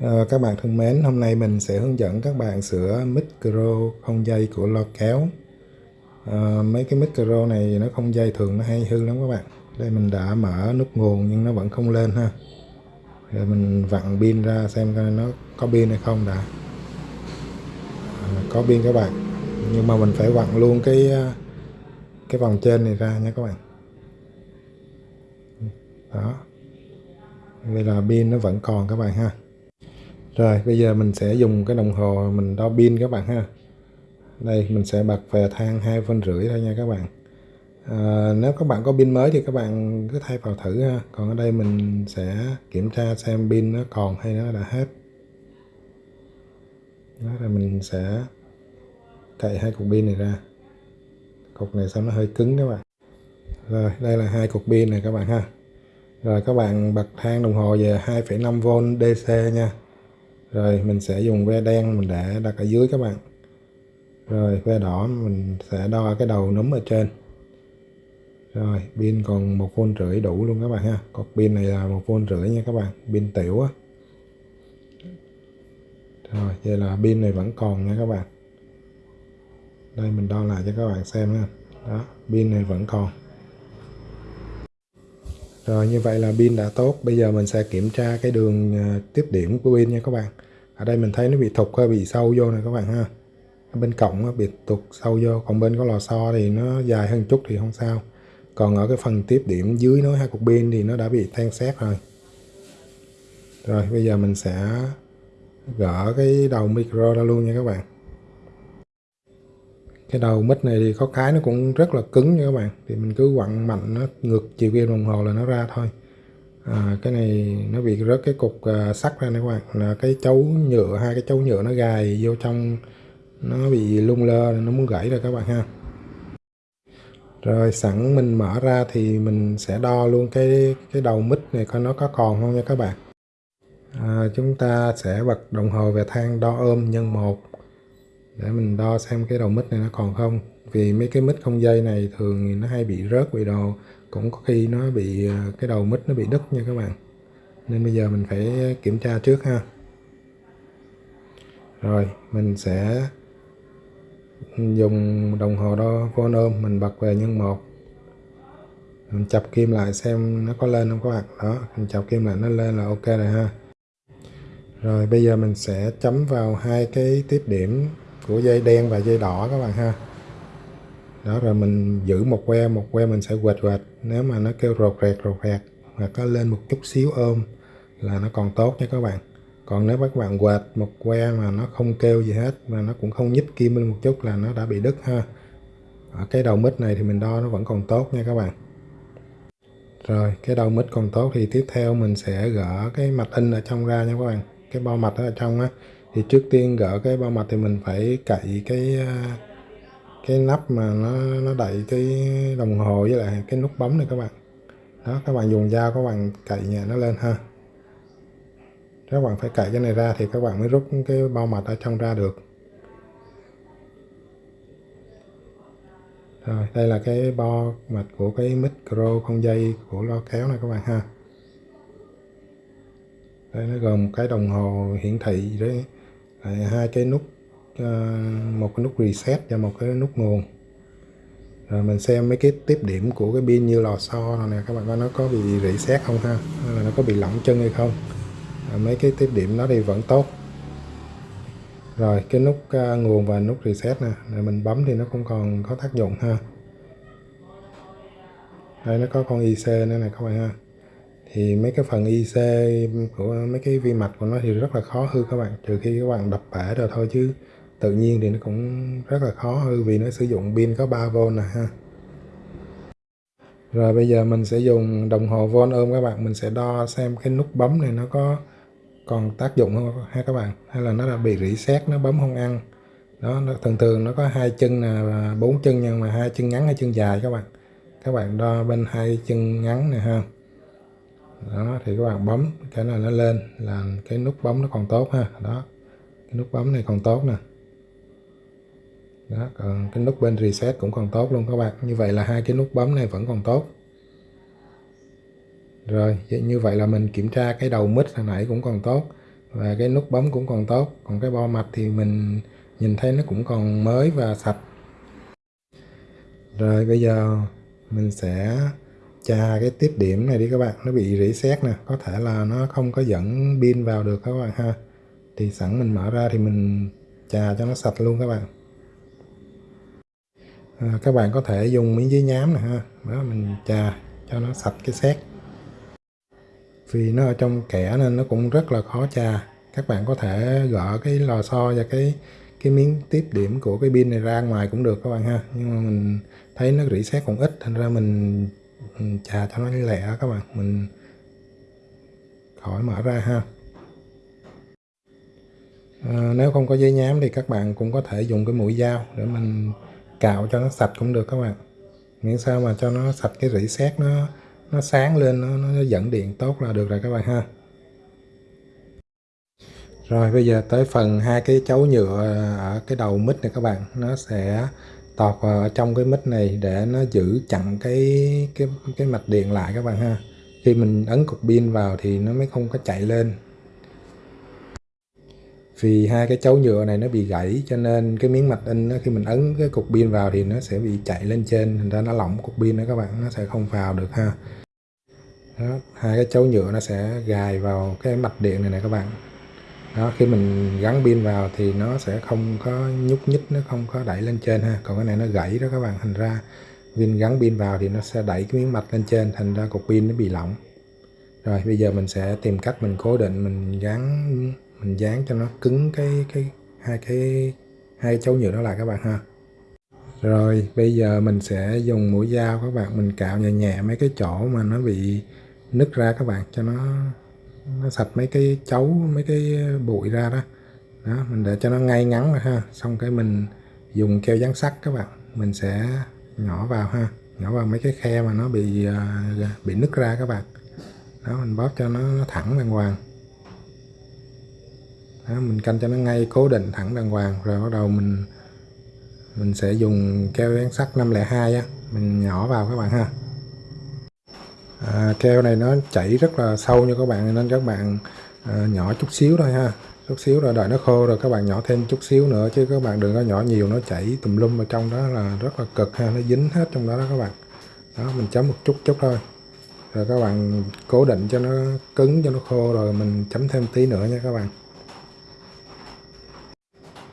Ờ, các bạn thân mến, hôm nay mình sẽ hướng dẫn các bạn sửa micro không dây của lo kéo. Ờ, mấy cái micro này nó không dây thường nó hay hư lắm các bạn. Đây mình đã mở nút nguồn nhưng nó vẫn không lên ha. Rồi mình vặn pin ra xem coi nó có pin hay không đã. À, có pin các bạn. Nhưng mà mình phải vặn luôn cái cái vòng trên này ra nha các bạn. Đó. Vậy là pin nó vẫn còn các bạn ha. Rồi bây giờ mình sẽ dùng cái đồng hồ mình đo pin các bạn ha. Đây mình sẽ bật về thang hai phân rưỡi thôi nha các bạn. À, nếu các bạn có pin mới thì các bạn cứ thay vào thử ha. Còn ở đây mình sẽ kiểm tra xem pin nó còn hay nó đã hết. Đó là mình sẽ cậy hai cục pin này ra. Cục này sao nó hơi cứng các bạn. Rồi đây là hai cục pin này các bạn ha. Rồi các bạn bật thang đồng hồ về 2,5V DC nha rồi mình sẽ dùng ve đen mình để đặt ở dưới các bạn. Rồi ve đỏ mình sẽ đo cái đầu núm ở trên. Rồi pin còn một phôn rưỡi đủ luôn các bạn ha. Cột pin này là một phôn rưỡi nha các bạn, pin tiểu á. Rồi, vậy là pin này vẫn còn nha các bạn. Đây mình đo lại cho các bạn xem ha. Đó, pin này vẫn còn rồi như vậy là pin đã tốt. Bây giờ mình sẽ kiểm tra cái đường à, tiếp điểm của pin nha các bạn. Ở đây mình thấy nó bị thục hơi bị sâu vô này các bạn ha. Bên cổng nó bị tụt sâu vô, còn bên có lò xo thì nó dài hơn chút thì không sao. Còn ở cái phần tiếp điểm dưới nối hai cục pin thì nó đã bị than xét rồi. Rồi bây giờ mình sẽ gỡ cái đầu micro ra luôn nha các bạn cái đầu mít này thì có cái nó cũng rất là cứng nha các bạn. Thì mình cứ quặn mạnh nó ngược chiều kim đồng hồ là nó ra thôi. À, cái này nó bị rớt cái cục à, sắt ra nè các bạn. Là cái chấu nhựa hai cái chấu nhựa nó gài vô trong nó bị lung lơ nó muốn gãy rồi các bạn ha. Rồi sẵn mình mở ra thì mình sẽ đo luôn cái cái đầu mít này coi nó có còn không nha các bạn. À, chúng ta sẽ bật đồng hồ về thang đo ôm nhân một để mình đo xem cái đầu mic này nó còn không. Vì mấy cái mic không dây này thường nó hay bị rớt bị đồ. Cũng có khi nó bị à, cái đầu mic nó bị đứt nha các bạn. Nên bây giờ mình phải kiểm tra trước ha. Rồi, mình sẽ dùng đồng hồ đo phone ôm mình bật về nhân một. Mình chập kim lại xem nó có lên không các bạn. Đó, mình chập kim lại nó lên là ok rồi ha. Rồi bây giờ mình sẽ chấm vào hai cái tiếp điểm của dây đen và dây đỏ các bạn ha. Đó, rồi mình giữ một que một que mình sẽ quệt quệt. Nếu mà nó kêu rột rẹt rột rẹt hoặc có lên một chút xíu ôm là nó còn tốt nha các bạn. Còn nếu các bạn quệt một que mà nó không kêu gì hết, mà nó cũng không nhích kim lên một chút là nó đã bị đứt ha. Ở cái đầu mít này thì mình đo nó vẫn còn tốt nha các bạn. Rồi, cái đầu mít còn tốt thì tiếp theo mình sẽ gỡ cái mạch in ở trong ra nha các bạn. Cái bo mạch ở trong á thì trước tiên gỡ cái bao mặt thì mình phải cậy cái à, cái nắp mà nó nó đậy cái đồng hồ với lại cái nút bấm này các bạn. Đó, các bạn dùng dao các bạn cậy nhẹ nó lên ha. Các bạn phải cậy cái này ra thì các bạn mới rút cái bao mặt ở trong ra được. Rồi, đây là cái bo mạch của cái micro không dây của lo kéo này các bạn ha. Đây, nó gồm một cái đồng hồ hiển thị đấy hai cái nút ờ, một cái nút reset và một cái nút nguồn. Rồi mình xem mấy cái tiếp điểm của cái pin như lò xo này nè các bạn coi nó có bị reset không ha hay là nó có bị lỏng chân hay không? Rồi mấy cái tiếp điểm nó thì vẫn tốt. Rồi cái nút uh, nguồn và nút reset nè rồi mình bấm thì nó không còn có tác dụng ha. Đây nó có con IC nữa này các bạn ha thì mấy cái phần IC của mấy cái vi mạch của nó thì rất là khó hư các bạn. Trừ khi các bạn đập bể rồi thôi chứ tự nhiên thì nó cũng rất là khó hư vì nó sử dụng pin có 3V nè ha. Rồi bây giờ mình sẽ dùng đồng hồ von ôm các bạn. Mình sẽ đo xem cái nút bấm này nó có còn tác dụng không ha các bạn? Hay là nó đã bị rỉ sét nó bấm không ăn? Đó nó, thường thường nó có hai chân là bốn chân nhưng mà hai chân ngắn hay chân dài các bạn. Các bạn đo bên hai chân ngắn này ha đó, thì các bạn bấm cái này nó lên, là cái nút bấm nó còn tốt ha. Đó, cái nút bấm này còn tốt nè. Đó, còn cái nút bên reset cũng còn tốt luôn các bạn. Như vậy là hai cái nút bấm này vẫn còn tốt. Rồi như vậy là mình kiểm tra cái đầu mít hồi nãy cũng còn tốt và cái nút bấm cũng còn tốt. Còn cái bo mạch thì mình nhìn thấy nó cũng còn mới và sạch. Rồi, bây giờ mình sẽ chà cái tiếp điểm này đi các bạn. Nó bị rỉ nè. Có thể là nó không có dẫn pin vào được các bạn ha. Thì sẵn mình mở ra thì mình chà cho nó sạch luôn các bạn. À, các bạn có thể dùng miếng giấy nhám nè ha. Đó mình chà cho nó sạch cái xét vì nó ở trong kẽ nên nó cũng rất là khó chà các bạn có thể gỡ cái lò xo và cái cái miếng tiếp điểm của cái pin này ra ngoài cũng được các bạn ha. Nhưng mà mình thấy nó rỉ sét còn ít thành ra mình, trà chà cho nó lẹ các bạn. Mình khỏi mở ra ha. À, nếu không có giấy nhám thì các bạn cũng có thể dùng cái mũi dao để mình cạo cho nó sạch cũng được các bạn. Miễn sao mà cho nó sạch cái rỉ sét nó nó sáng lên nó, nó dẫn điện tốt là được rồi các bạn ha. Rồi bây giờ tới phần hai cái chấu nhựa ở cái đầu mít này các bạn. Nó sẽ tọt vào ờ, trong cái mic này để nó giữ chặn cái cái cái mạch điện lại các bạn ha. Khi mình ấn cục pin vào thì nó mới không có chạy lên. Vì hai cái chấu nhựa này nó bị gãy cho nên cái miếng mạch in nó, khi mình ấn cái cục pin vào thì nó sẽ bị chạy lên trên thành ra nó lỏng cục pin đó các bạn nó sẽ không vào được ha. Đó, hai cái chấu nhựa nó sẽ gài vào cái mạch điện này này các bạn đó, khi mình gắn pin vào thì nó sẽ không có nhúc nhích, nó không có đẩy lên trên ha. Còn cái này nó gãy đó các bạn, thành ra pin gắn pin vào thì nó sẽ đẩy cái miếng mạch lên trên, thành ra cục pin nó bị lỏng. Rồi, bây giờ mình sẽ tìm cách mình cố định, mình gắn, mình dán cho nó cứng cái cái, hai cái, hai chấu nhựa đó lại các bạn ha. Rồi, bây giờ mình sẽ dùng mũi dao các bạn, mình cạo nhẹ nhẹ mấy cái chỗ mà nó bị nứt ra các bạn cho nó nó sạch mấy cái chấu mấy cái bụi ra đó. Đó mình để cho nó ngay ngắn rồi ha. Xong cái mình dùng keo dán sắt các bạn. Mình sẽ nhỏ vào ha. Nhỏ vào mấy cái khe mà nó bị à, bị nứt ra các bạn. Đó mình bóp cho nó, nó thẳng đàng hoàng. Đó, mình canh cho nó ngay cố định thẳng đàng hoàng. Rồi bắt đầu mình mình sẽ dùng keo dán sắt 502 á. Mình nhỏ vào các bạn ha à, keo này nó chảy rất là sâu nha các bạn nên các bạn à, nhỏ chút xíu thôi ha. Chút xíu rồi đợi nó khô rồi các bạn nhỏ thêm chút xíu nữa chứ các bạn đừng có nhỏ nhiều nó chảy tùm lum ở trong đó là rất là cực ha nó dính hết trong đó đó các bạn. Đó mình chấm một chút chút thôi. Rồi các bạn cố định cho nó cứng cho nó khô rồi mình chấm thêm tí nữa nha các bạn.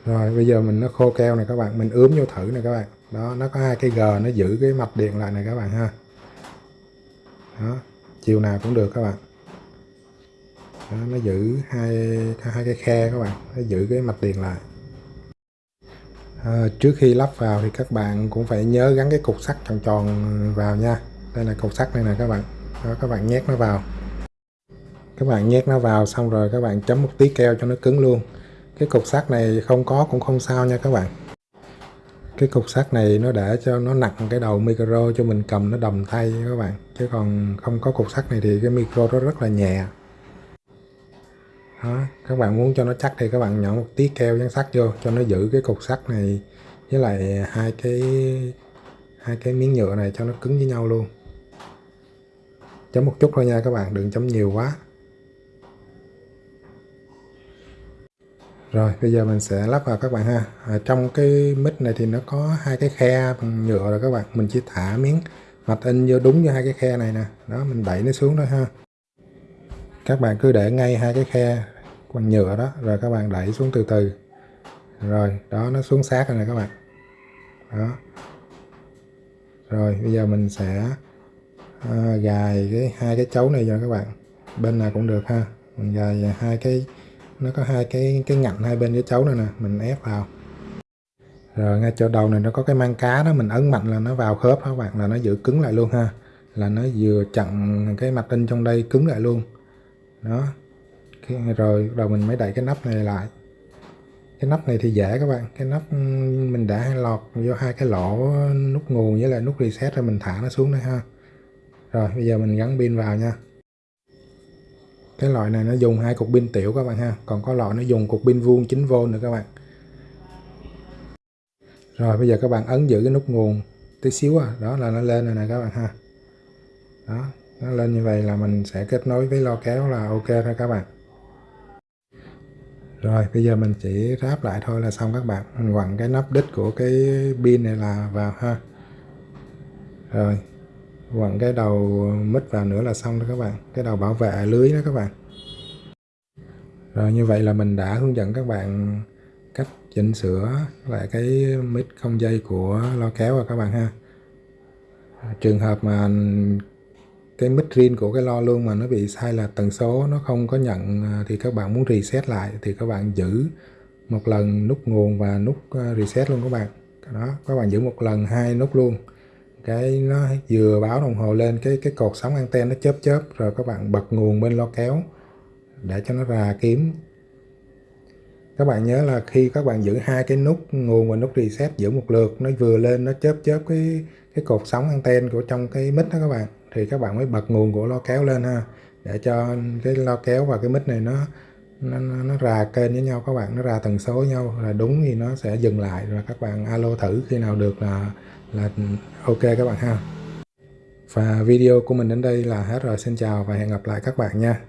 Rồi bây giờ mình nó khô keo này các bạn mình ướm vô thử này các bạn. Đó nó có hai cái g nó giữ cái mạch điện lại này các bạn ha đó chiều nào cũng được các bạn. Đó, nó giữ hai hai cái khe các bạn nó giữ cái mạch điện lại. À, trước khi lắp vào thì các bạn cũng phải nhớ gắn cái cục sắt tròn tròn vào nha. Đây là cục sắt này nè các bạn. Đó, các bạn nhét nó vào. Các bạn nhét nó vào xong rồi các bạn chấm một tí keo cho nó cứng luôn. Cái cục sắt này không có cũng không sao nha các bạn cái cục sắt này nó để cho nó nặng cái đầu micro cho mình cầm, nó đầm tay các bạn. Chứ còn không có cục sắt này thì cái micro nó rất là nhẹ. Đó, các bạn muốn cho nó chắc thì các bạn nhỏ một tí keo dán sắt vô, cho nó giữ cái cục sắt này với lại hai cái hai cái miếng nhựa này cho nó cứng với nhau luôn. Chấm một chút thôi nha các bạn, đừng chấm nhiều quá. Rồi bây giờ mình sẽ lắp vào các bạn ha. Ở trong cái mic này thì nó có hai cái khe bằng nhựa rồi các bạn. Mình chỉ thả miếng mạch in vô đúng vô hai cái khe này nè. Đó mình đẩy nó xuống thôi ha. Các bạn cứ để ngay hai cái khe bằng nhựa đó rồi các bạn đẩy xuống từ từ. Rồi đó nó xuống sát rồi nè các bạn. Đó. Rồi bây giờ mình sẽ à, gài cái hai cái chấu này cho các bạn. Bên nào cũng được ha. Mình gài hai cái nó có hai cái cái ngạnh hai bên cái chấu này nè, mình ép vào. Rồi ngay chỗ đầu này nó có cái mang cá đó, mình ấn mạnh là nó vào khớp các bạn? Là nó giữ cứng lại luôn ha. Là nó vừa chặn cái mặt in trong đây cứng lại luôn. Đó. Rồi đầu mình mới đẩy cái nắp này lại. Cái nắp này thì dễ các bạn. Cái nắp mình đã lọt vô hai cái lỗ nút nguồn với lại nút reset rồi mình thả nó xuống đây ha. Rồi, bây giờ mình gắn pin vào nha cái loại này nó dùng hai cục pin tiểu các bạn ha. Còn có loại nó dùng cục pin vuông 9V nữa các bạn. Rồi, bây giờ các bạn ấn giữ cái nút nguồn tí xíu à. Đó là nó lên rồi nè các bạn ha. Đó, nó lên như vậy là mình sẽ kết nối với lo kéo là ok thôi các bạn. Rồi, bây giờ mình chỉ ráp lại thôi là xong các bạn. Mình quặn cái nắp đít của cái pin này là vào ha. Rồi quặn cái đầu mít vào nữa là xong đó các bạn. Cái đầu bảo vệ lưới đó các bạn. Rồi như vậy là mình đã hướng dẫn các bạn cách chỉnh sửa lại cái mít không dây của lo kéo rồi các bạn ha. Trường hợp mà cái mít riêng của cái lo luôn mà nó bị sai là tần số nó không có nhận à, thì các bạn muốn reset lại thì các bạn giữ một lần nút nguồn và nút à, reset luôn các bạn. Đó, các bạn giữ một lần, hai nút luôn cái nó vừa báo đồng hồ lên cái cái cột sóng anten nó chớp chớp rồi các bạn bật nguồn bên lo kéo để cho nó ra kiếm. Các bạn nhớ là khi các bạn giữ hai cái nút nguồn và nút reset giữ một lượt nó vừa lên nó chớp chớp cái cái cột sóng anten của trong cái mic đó các bạn thì các bạn mới bật nguồn của lo kéo lên ha để cho cái lo kéo và cái mic này nó nó, nó, nó ra kênh với nhau các bạn nó ra tần số với nhau là đúng thì nó sẽ dừng lại rồi các bạn alo thử khi nào được là là ok các bạn ha. Và video của mình đến đây là hết rồi. Xin chào và hẹn gặp lại các bạn nha.